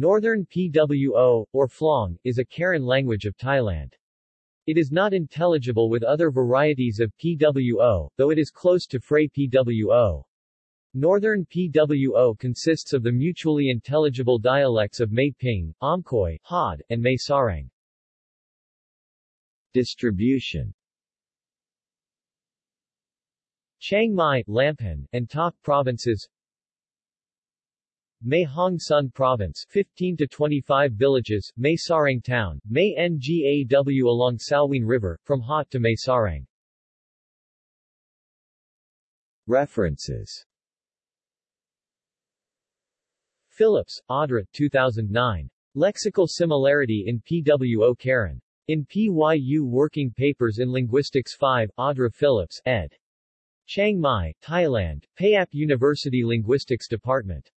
Northern PWO, or Phlong, is a Karen language of Thailand. It is not intelligible with other varieties of PWO, though it is close to Phrae PWO. Northern PWO consists of the mutually intelligible dialects of Mae Ping, Omkhoi, Hod, and Mae Sariang. Distribution Chiang Mai, Lamphun, and Tak provinces Mae Hong Son Province 15 to 25 villages, Mae Sariang Town, Mae Ngaw along Salween River, from Hot to Mae Sariang. References Phillips, Audra 2009. Lexical Similarity in PWO Karen. In PYU Working Papers in Linguistics 5, Audra Phillips, ed. Chiang Mai, Thailand, Payap University Linguistics Department.